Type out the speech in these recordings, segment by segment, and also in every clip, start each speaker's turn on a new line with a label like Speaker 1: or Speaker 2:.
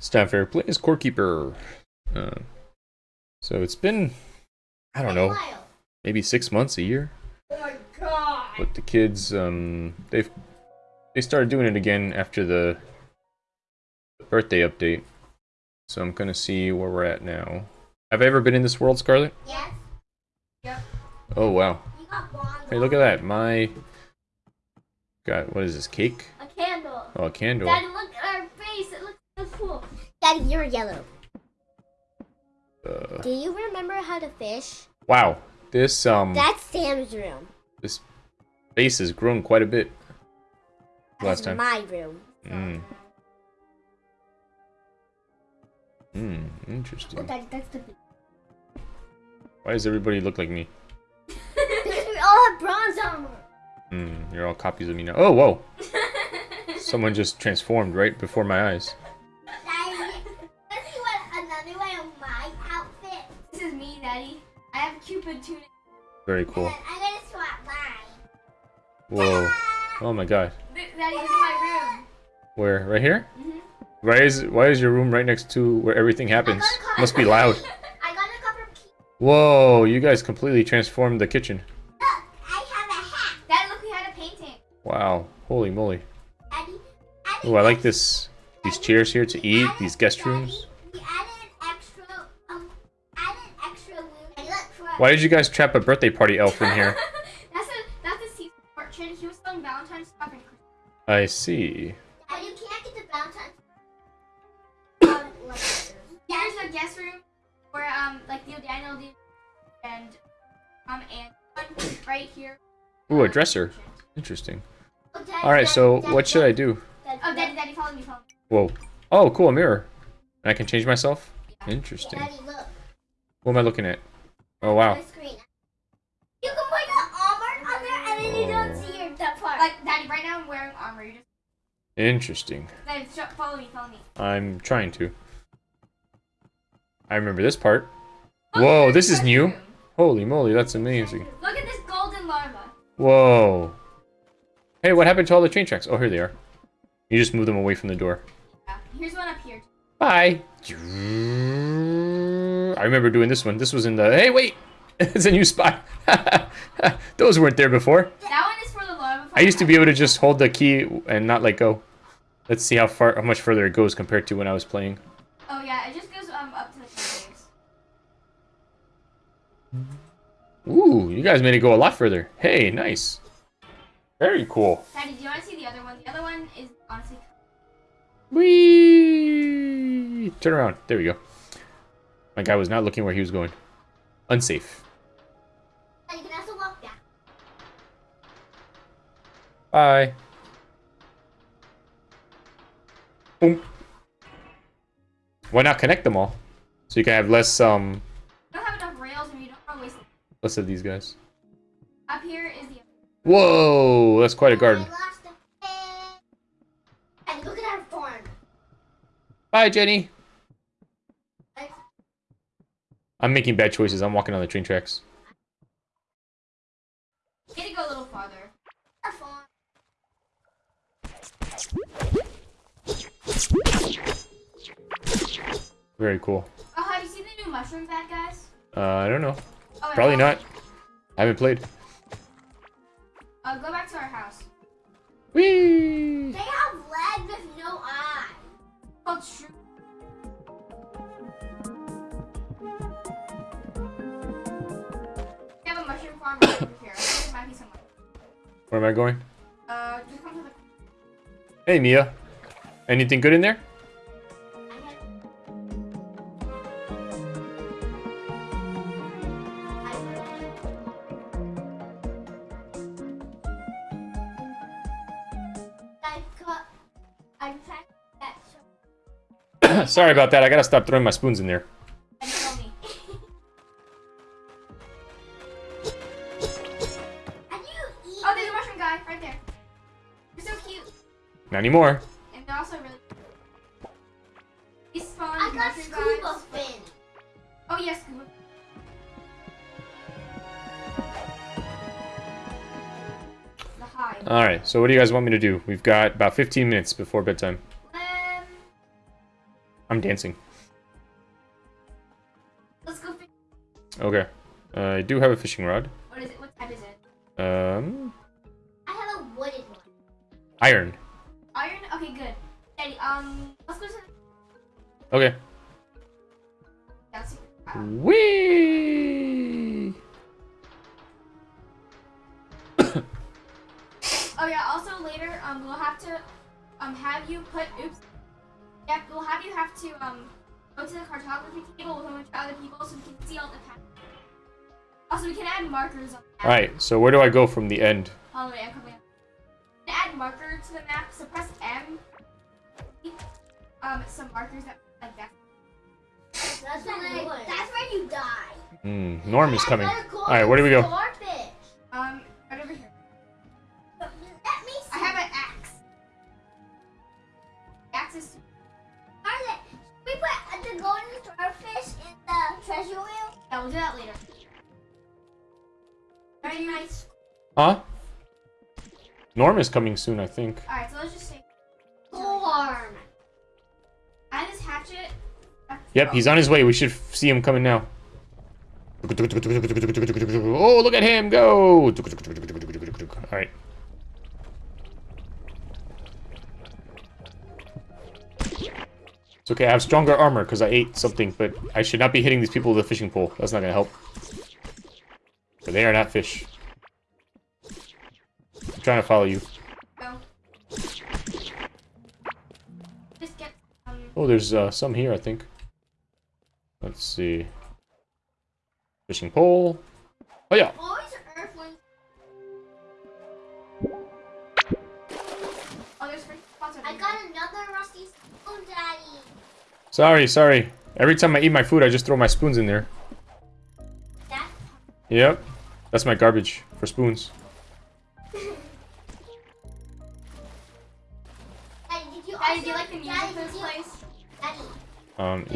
Speaker 1: It's time for play core keeper. Uh, so it's been, I don't know, maybe six months, a year.
Speaker 2: Oh my god.
Speaker 1: But the kids, um, they've they started doing it again after the birthday update. So I'm gonna see where we're at now. Have I ever been in this world, Scarlet?
Speaker 2: Yes. Yep.
Speaker 1: Oh wow!
Speaker 2: You got blonde.
Speaker 1: Hey, look at that. My got what is this cake?
Speaker 2: A candle.
Speaker 1: Oh, a candle.
Speaker 2: Daddy, look at our face. It looks so You're yellow.
Speaker 1: Uh,
Speaker 2: Do you remember how to fish?
Speaker 1: wow, this um
Speaker 2: That's Sam's room.
Speaker 1: this base has grown quite a bit last
Speaker 2: That's
Speaker 1: time.
Speaker 2: my room.
Speaker 1: Mm. Hmm,
Speaker 2: Oh,
Speaker 1: interesting.
Speaker 2: That's the.
Speaker 1: Why does everybody look like me?
Speaker 2: because we all have bronze armor.
Speaker 1: Hmm, you're all copies of me now. Oh, whoa! Someone just transformed right before my eyes. Very
Speaker 2: And
Speaker 1: cool.
Speaker 2: then I'm gonna swap mine.
Speaker 1: Whoa. Oh my god.
Speaker 3: Daddy, this is my room.
Speaker 1: Where? Right here?
Speaker 3: Mhm.
Speaker 1: Why is why is your room right next to where everything happens? Must be loud.
Speaker 2: I got a couple of keys.
Speaker 1: Whoa, you guys completely transformed the kitchen.
Speaker 2: Look, I have a hat.
Speaker 3: Daddy, look, we had a painting.
Speaker 1: Wow. Holy moly.
Speaker 2: Daddy, Daddy,
Speaker 1: Oh, I like this. These chairs here to eat, these guest rooms. Why did you guys trap a birthday party elf in here?
Speaker 3: that's a that's a secret orchard. He was selling Valentine's stuff and Christmas.
Speaker 1: I see.
Speaker 2: Daddy, you can't get the Valentine's. um, letters.
Speaker 3: Here's the guest room where um like Theo Daniel did and um and right here.
Speaker 1: Ooh, a dresser. Interesting.
Speaker 2: Oh, Daddy,
Speaker 1: Alright,
Speaker 2: Daddy,
Speaker 1: so
Speaker 2: Daddy,
Speaker 1: what should I do?
Speaker 3: Oh, Daddy, Daddy, follow me, follow me.
Speaker 1: Whoa. Oh, cool, a mirror. And I can change myself? Interesting.
Speaker 2: Daddy, look.
Speaker 1: What am I looking at? Oh, wow.
Speaker 2: The screen. You can put the armor on there, and then you don't
Speaker 1: Oh.
Speaker 2: see your that part.
Speaker 3: Like Daddy, right now I'm wearing armor. You just
Speaker 1: Interesting.
Speaker 3: Daddy, follow me, follow me.
Speaker 1: I'm trying to. I remember this part.
Speaker 3: Look
Speaker 1: Whoa, this is new.
Speaker 3: room.
Speaker 1: Holy moly, that's amazing.
Speaker 3: Look at this golden larva.
Speaker 1: Whoa. Hey, what happened to all the train tracks? Oh, here they are. You just move them away from the door.
Speaker 3: Yeah. Here's one up here.
Speaker 1: Bye. I remember doing this one. This was in the... Hey, wait! it's a new spot. Those weren't there before.
Speaker 3: That one is for the larva.
Speaker 1: I used to be able to just hold the key and not let go. Let's see how far, how much further it goes compared to when I was playing.
Speaker 3: Oh yeah, it just goes um up to the caves.
Speaker 1: Ooh, you guys made it go a lot further. Hey, nice. Very cool.
Speaker 3: Daddy, do you want to see the other one? The other one is honestly.
Speaker 1: Whee! Turn around. There we go. My guy was not looking where he was going. Unsafe.
Speaker 2: And you can also walk back.
Speaker 1: Bye. Boom. Why not connect them all? So you can have less um
Speaker 3: You don't have enough rails, and you don't want to waste.
Speaker 1: less of these guys.
Speaker 3: Up here is the.
Speaker 1: Whoa, that's quite a garden.
Speaker 2: Bye, lost a head. And look at our farm.
Speaker 1: Bye, Jenny.
Speaker 2: I-
Speaker 1: I'm making bad choices. I'm walking on the train tracks.
Speaker 3: Need to go a little farther.
Speaker 1: Very cool.
Speaker 3: Oh, have you seen the new mushroom bad guys?
Speaker 1: Uh, I don't know.
Speaker 3: Oh,
Speaker 1: Probably not. I haven't played.
Speaker 3: Uh, go back to our house.
Speaker 1: Whee!
Speaker 2: They have legs with no eyes.
Speaker 3: Called shroom.
Speaker 1: Where am I going?
Speaker 3: Uh, just come to the.
Speaker 1: Hey, Mia. Anything good in there?
Speaker 2: I had. I got. I tried that. so-
Speaker 1: Sorry about that. I gotta stop throwing my spoons in there. Not anymore.
Speaker 3: And they're also really. These spawn
Speaker 2: I got scuba
Speaker 3: guys.
Speaker 2: fin.
Speaker 3: Oh yes, scuba.
Speaker 1: Alright, so what do you guys want me to do? We've got about 15 minutes before bedtime.
Speaker 3: Um,
Speaker 1: I'm dancing.
Speaker 3: Let's go fish.
Speaker 1: Okay. Uh, I do have a fishing rod.
Speaker 3: What is it? What type is it?
Speaker 1: Um,
Speaker 2: I have a wooden one.
Speaker 1: iron.
Speaker 3: Okay, good. Daddy, um, let's go to the...
Speaker 1: Okay.
Speaker 3: Yeah,
Speaker 1: Whee!
Speaker 3: Oh yeah. Also later, um, we'll have to, um, have you put. Oops. Yep. We'll have you have to um, go to the cartography table with a bunch of other people so we can see all the patterns. Also, we can add markers on the.
Speaker 1: Alright, so where do I go from the end?
Speaker 3: Wait, I'm coming up. To add marker to the map, so press M. Um, some markers that like that.
Speaker 2: That's, where, that's where you die.
Speaker 1: Hmm, Norm is coming. Alright, where do we go?
Speaker 2: Starfish.
Speaker 3: Um, right over here.
Speaker 2: Let me see.
Speaker 3: I have an axe. Axe is.
Speaker 2: Are they- we put the golden starfish in the treasure wheel.
Speaker 3: Yeah, we'll do that later.
Speaker 2: Very nice.
Speaker 1: Huh? Norm is coming soon, I think.
Speaker 3: All right, so let's just say.
Speaker 2: Storm.
Speaker 3: I have this hatchet.
Speaker 1: Yep, he's on his way. We should see him coming now. Oh, look at him go! Alright. It's okay, I have stronger armor because I ate something, but I should not be hitting these people with a fishing pole. That's not gonna help. But they are not fish. I'm trying to follow you.
Speaker 3: Go. Just get. Um.
Speaker 1: Oh, there's uh, some here, I think. Let's see. Fishing pole. Oh yeah.
Speaker 3: Oh, there's free spots over
Speaker 2: I got another rusty.
Speaker 1: Sorry, sorry. Every time I eat my food, I just throw my spoons in there.
Speaker 2: That.
Speaker 1: Yep. That's my garbage for spoons.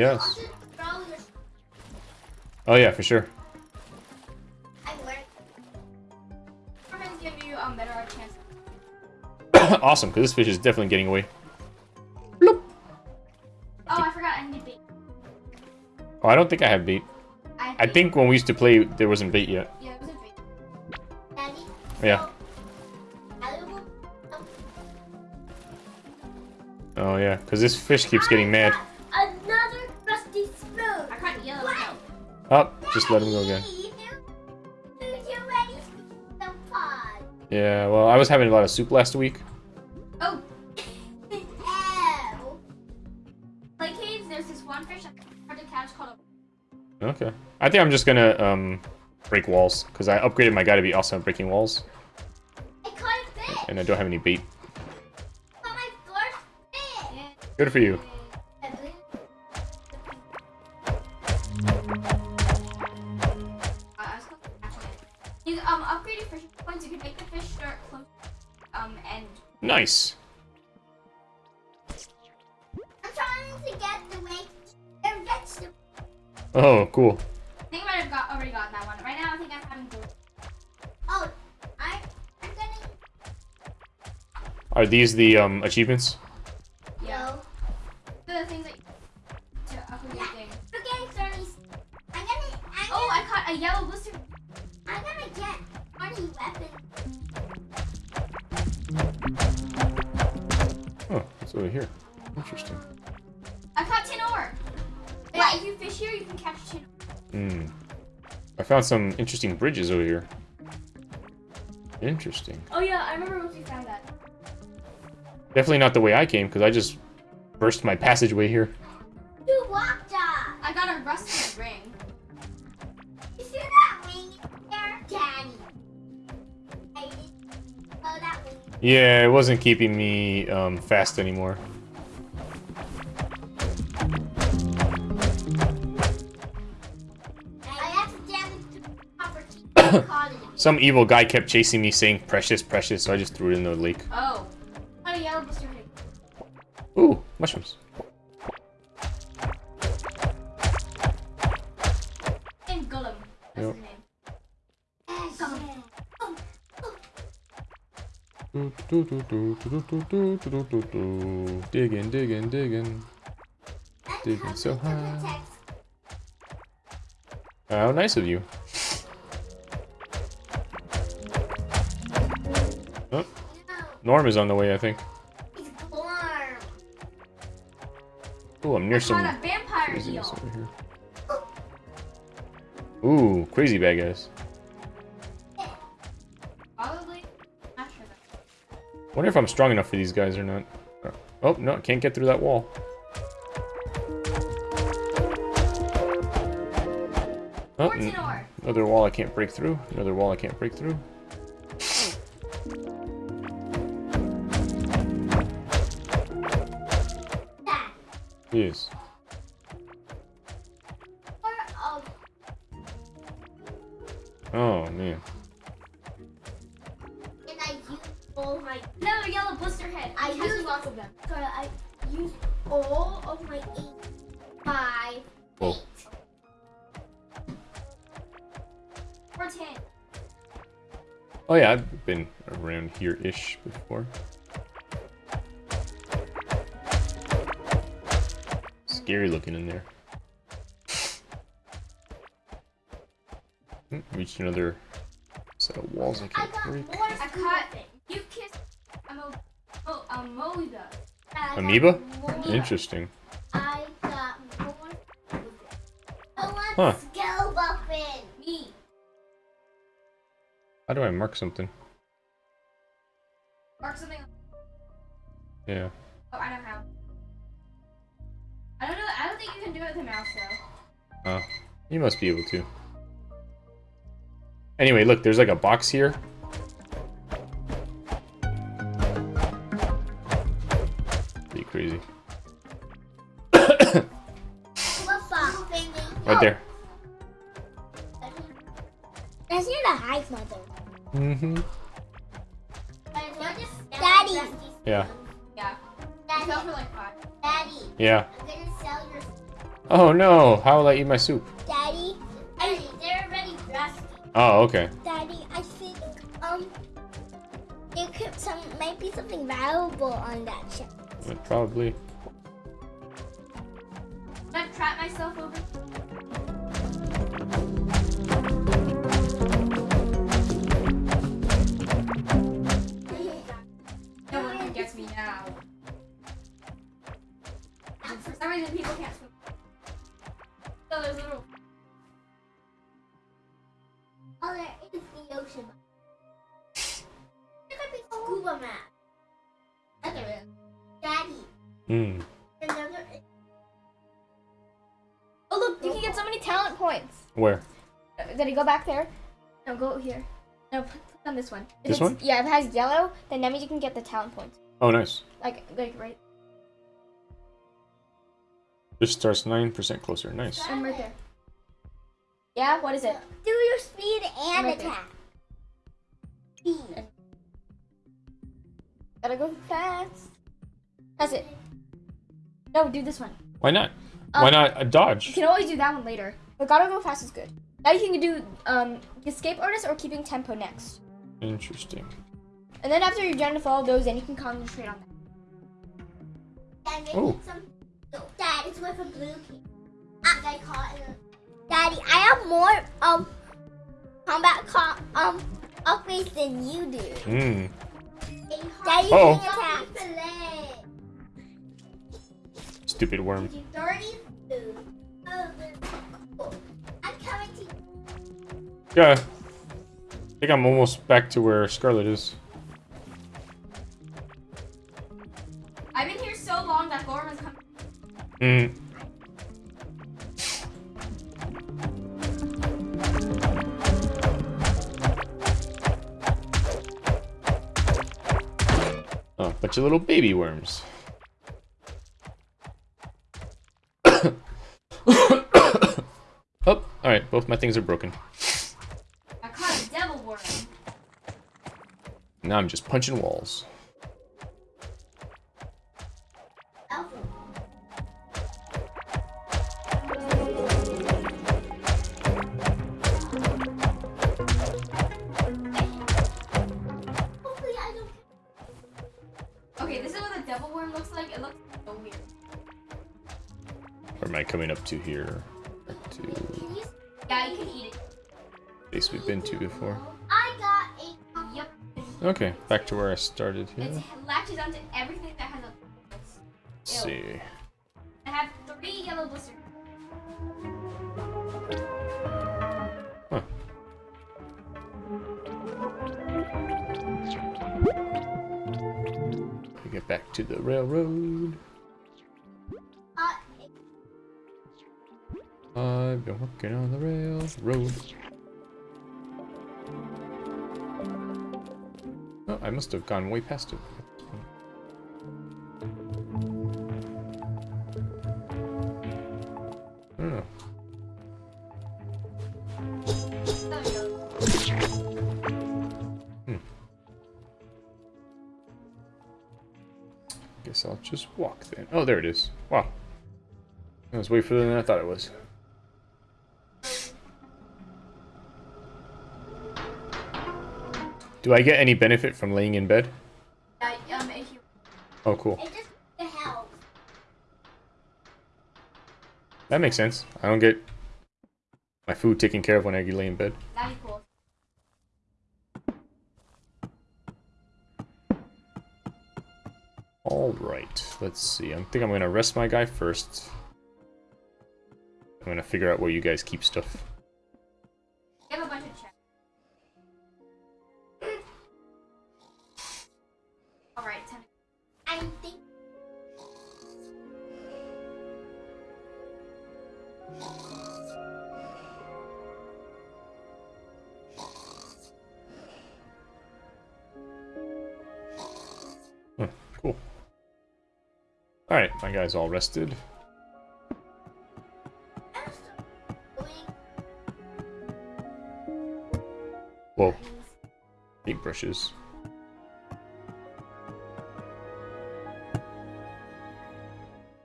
Speaker 1: Yes.
Speaker 2: also throw your
Speaker 1: Oh yeah, for sure.
Speaker 2: I learned.
Speaker 3: Sometimes give you um
Speaker 1: awesome, because this fish is definitely getting away.
Speaker 3: Oh, I forgot. I need bait.
Speaker 1: Oh, I don't think I have bait.
Speaker 3: I, have
Speaker 1: I
Speaker 3: bait.
Speaker 1: think when we used to play, there wasn't bait yet.
Speaker 3: Yeah, it was a bait.
Speaker 2: Daddy.
Speaker 1: Yeah. Oh yeah, because this fish keeps getting mad. Just let him go again.
Speaker 2: Daddy, you- you already scooped the pod.
Speaker 1: Yeah, well, I was having a lot of soup last week.
Speaker 3: Oh,
Speaker 2: Ew.
Speaker 3: play caves. There's this one fish hard to catch called a.
Speaker 1: Okay. I think I'm just gonna um break walls because I upgraded my guy to be awesome at breaking walls,
Speaker 2: I caught a fish.
Speaker 1: and I don't have any bait.
Speaker 2: My first fish.
Speaker 1: Good for you. Nice.
Speaker 2: I'm trying to get the way their vegetable.
Speaker 1: Oh, cool.
Speaker 3: I think I might have got already gotten that one. Right now, I think I'm having both.
Speaker 2: Oh, I, I'm getting
Speaker 1: Are these the um achievements?
Speaker 3: Yeah.
Speaker 2: no.
Speaker 3: The things that you to upgrade your thing.
Speaker 2: We're getting thirty. I'm gonna. I'm
Speaker 3: Oh,
Speaker 2: gonna,
Speaker 3: I caught a yellow blister.
Speaker 2: I'm gonna get twenty weapons.
Speaker 1: Over here. Interesting.
Speaker 3: I caught tin ore. Yeah, if you fish here, you can catch tin.
Speaker 1: Hmm. I found some interesting bridges over here. Interesting.
Speaker 3: Oh yeah, I remember once we found that.
Speaker 1: Definitely not the way I came, because I just burst my passageway here. Yeah, it wasn't keeping me um, fast anymore.
Speaker 2: I accidentally took the property. caught it.
Speaker 1: Some evil guy kept chasing me saying precious, precious, so I just threw it in the lake.
Speaker 3: Oh. Caught a yellow blister.
Speaker 1: Ooh, mushrooms. Digging, digging, digging. Digging so
Speaker 2: come
Speaker 1: high. How nice of you. Oh, Norm is on the way, I think.
Speaker 2: it's Glorm.
Speaker 1: Ooh, I'm near
Speaker 3: I
Speaker 1: some
Speaker 3: caught a vampire
Speaker 1: over here. Ooh, crazy bad guys. Wonder if I'm strong enough for these guys or not. Oh, no, I can't get through that wall. Oh, another wall I can't break through. Another wall I can't break through. Yes.
Speaker 2: Oh,
Speaker 1: man.
Speaker 3: Or.
Speaker 1: Oh, yeah, I've been around here-ish before. Scary looking in there. Hmm, Reached another set of walls I can't
Speaker 2: got
Speaker 1: break.
Speaker 3: I caught. You kissed. Oh, a moida.
Speaker 1: Amoeba? Interesting.
Speaker 2: I got more. school things. Let's
Speaker 1: Huh. How do I mark something?
Speaker 3: Mark something.
Speaker 1: Yeah.
Speaker 3: Oh, I don't know how. I don't know. I don't think you can do it with a mouse though.
Speaker 1: Oh, you must be able to. Anyway, look, there's like a box here. Mm-hmm.
Speaker 2: Daddy.
Speaker 1: Yeah.
Speaker 3: Yeah. I fell for like five.
Speaker 2: Daddy.
Speaker 1: Yeah.
Speaker 2: I'm gonna sell your.
Speaker 1: Oh no, how will I eat my soup?
Speaker 2: Daddy. Daddy, they're already dressed.
Speaker 1: Oh, okay.
Speaker 2: Daddy, I think um, there could some might be something valuable on that ship.
Speaker 1: Probably.
Speaker 2: Daddy.
Speaker 1: Hmm.
Speaker 3: Oh look, you can get so many talent points.
Speaker 1: Where?
Speaker 3: Uh, Did it go back there? No, go here. No, put, put on this one. If
Speaker 1: This
Speaker 3: it's-
Speaker 1: one?
Speaker 3: Yeah, if it has yellow, then that means you can get the talent points.
Speaker 1: Oh, nice.
Speaker 3: Like, like right.
Speaker 1: This starts 9% closer. Nice.
Speaker 3: I'm right there. Yeah, what is it?
Speaker 2: Do your speed and
Speaker 3: Right there.
Speaker 2: attack. Speed.
Speaker 3: Gotta go fast. That's it. No, do this one.
Speaker 1: Why not?
Speaker 3: Um,
Speaker 1: Why not a
Speaker 3: You can always do that one later. But gotta go fast is good. Now you can do um escape artist or keeping tempo next.
Speaker 1: Interesting.
Speaker 3: And then after you're done with all those, then you can concentrate on that.
Speaker 2: Dad,
Speaker 1: Oh.
Speaker 2: some. No, Dad, it's blue key. I got caught. Daddy, I have more um combat co- um upgrades than you do.
Speaker 1: Hmm.
Speaker 2: Daddy, can to you.
Speaker 1: Yeah. I think I'm almost back to where Scarlet is.
Speaker 3: I've been here so long that Ghorm has come.
Speaker 1: Hmm. Oh, bunch of little baby worms. oh, alright, both my things are broken.
Speaker 3: I caught a devil worm.
Speaker 1: Now I'm just punching walls.
Speaker 2: Hopefully,
Speaker 3: Okay, this is what a devil worm looks like. It looks so
Speaker 1: am I coming up to here? Back to
Speaker 2: Can you?
Speaker 3: Yeah, you can eat it.
Speaker 1: place we've been to before.
Speaker 2: I got a.
Speaker 3: Yep.
Speaker 1: Okay, back to where I started here.
Speaker 3: It latches onto everything that has a.
Speaker 1: Let's see.
Speaker 3: I have three yellow blisters.
Speaker 1: Huh. We get back to the railroad. I've been working on the railroad. Oh, I must have gone way past it.
Speaker 3: Hmm.
Speaker 1: Guess I'll just walk then. Oh, there it is. Wow. That was way further than I thought it was. Do I get any benefit from laying in bed?
Speaker 3: Yeah, um, if you
Speaker 1: Oh, cool.
Speaker 2: it just helps.
Speaker 1: That makes sense. I don't get my food taken care of when I lay in bed.
Speaker 3: cool.
Speaker 1: Alright, let's see. I think I'm gonna rest my guy first. I'm gonna figure out where you guys keep stuff. Guy's all rested. Whoa. Paintbrushes.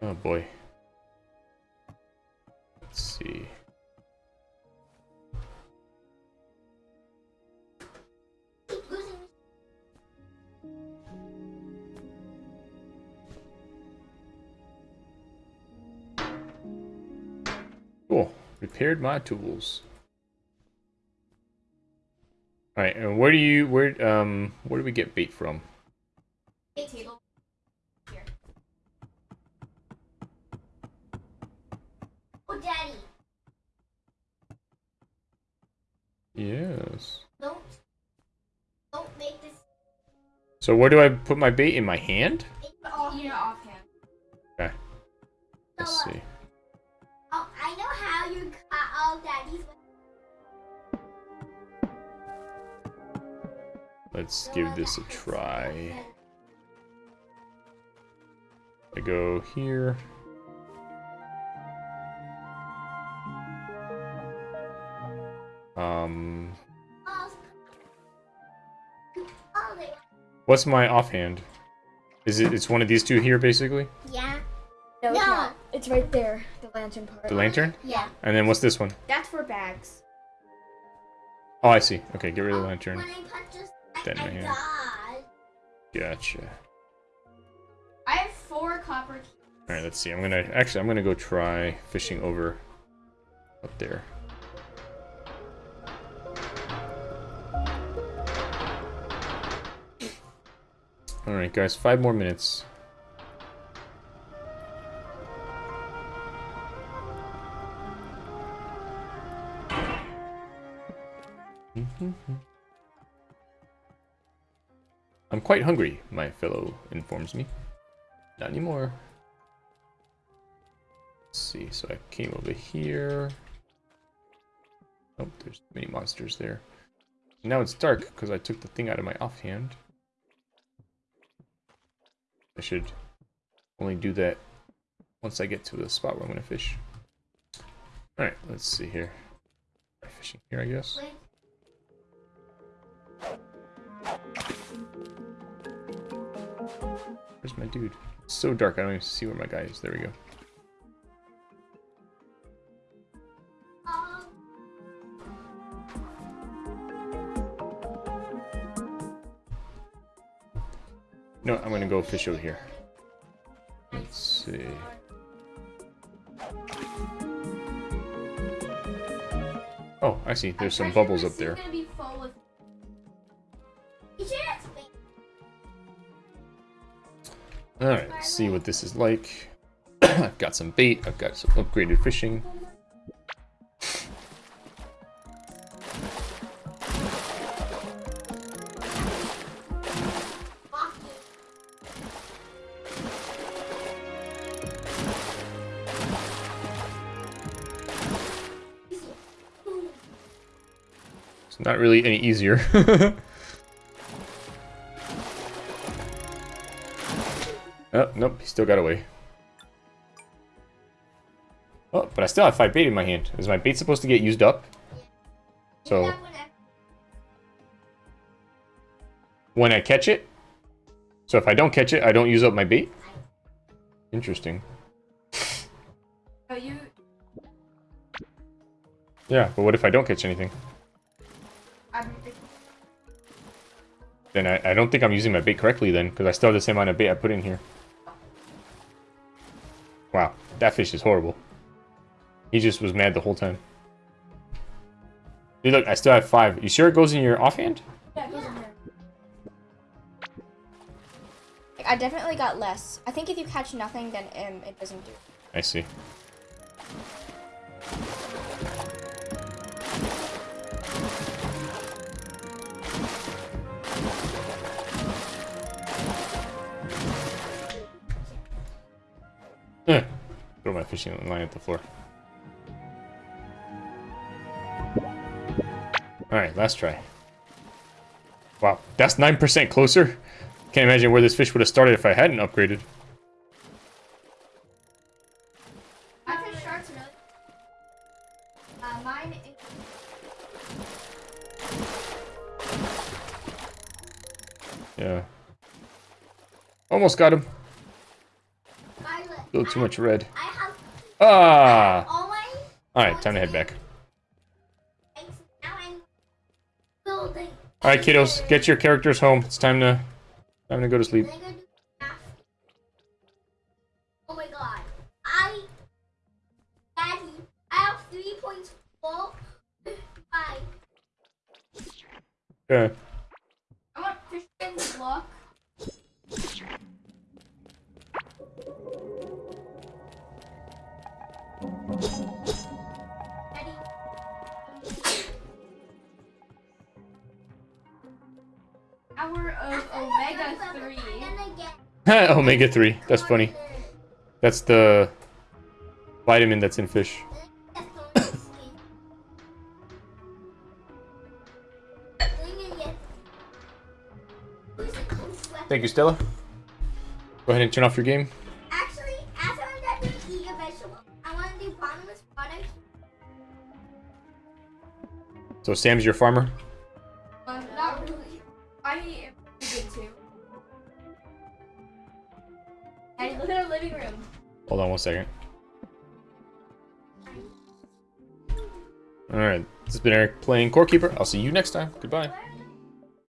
Speaker 1: Oh boy. Repaired my tools. Alright, and where do you where um where do we get bait from?
Speaker 3: Big table. Here.
Speaker 2: Oh, daddy,
Speaker 1: Yes.
Speaker 2: don't don't make this.
Speaker 1: So where do I put my bait in my hand? This a try. I go here. Um,
Speaker 2: they-
Speaker 1: what's my offhand? Is it? It's one of these two here, basically.
Speaker 2: yeah,
Speaker 4: No, it's not. It's right there, the lantern part.
Speaker 1: The lantern.
Speaker 2: yeah.
Speaker 1: And then what's this one?
Speaker 4: That's for bags.
Speaker 1: Oh, I see. Okay, get rid of the
Speaker 2: Oh,
Speaker 1: lantern.
Speaker 2: When I put just,
Speaker 1: Then
Speaker 2: I,
Speaker 1: my hand. Gotcha.
Speaker 3: I have four copper. keys.
Speaker 1: All right, let's see. I'm gonna actually. I'm gonna go try fishing over up there. All right, guys. Five more minutes. Mm-hmm. I'm quite hungry, my fellow informs me. Not anymore. Let's see, so I came over here. Oh, there's many monsters there. Now it's dark because I took the thing out of my offhand. I should only do that once I get to the spot where I'm going to fish. Alright, let's see here. Fishing here, I guess. Where's my dude? It's so dark, I don't even see where my guy is. There we go. No, I'm gonna go fish over here. Let's see. Oh, I see. There's some bubbles up there. Alright, let's see what this is like. I've got some bait, I've got some upgraded fishing. It's not really any easier. oh, nope, he still got away. Oh, but I still have five bait in my hand. Is my bait supposed to get used up? So,
Speaker 2: That one, I-
Speaker 1: when I catch it? So if I don't catch it, I don't use up my bait? Interesting.
Speaker 3: oh, you
Speaker 1: Yeah, but what if I don't catch anything? Then I, I don't think I'm using my bait correctly then, because I still have the same amount of bait I put in here. Wow, that fish is horrible. He just was mad the whole time. Dude, look, I still have five. You sure it goes in your offhand?
Speaker 4: Yeah, it goes in there. I definitely got less. I think if you catch nothing, then um, it doesn't do.
Speaker 1: I see. Fishing line at the floor. Alright, last try. Wow, that's 9% closer? Can't imagine where this fish would have started if I hadn't upgraded.
Speaker 3: I fish sharks really. Uh,
Speaker 1: Yeah. Almost got him. A little too much red. Ah! Alright, time to head back.
Speaker 2: eggs. Now I'm building.
Speaker 1: Alright, kiddos, get your characters home. It's time to time to go to sleep.
Speaker 2: Then I go do math. Oh my god. I, Daddy, I have three points four, five.
Speaker 1: Okay.
Speaker 3: Omega
Speaker 2: jump up,
Speaker 3: three.
Speaker 2: I'm gonna get
Speaker 1: Omega 3. That's funny. That's the vitamin that's in fish.
Speaker 2: there. That's the only skin. Bring it yet. Who's the coach weapon?
Speaker 1: Thank you, Stella. Go ahead and turn off your game.
Speaker 2: Actually, after I'm done doing eat a vegetable, I want to do bottomless products.
Speaker 1: So Sam's your farmer. One second. Alright, this has been Eric playing Core Keeper. I'll see you next time. Goodbye.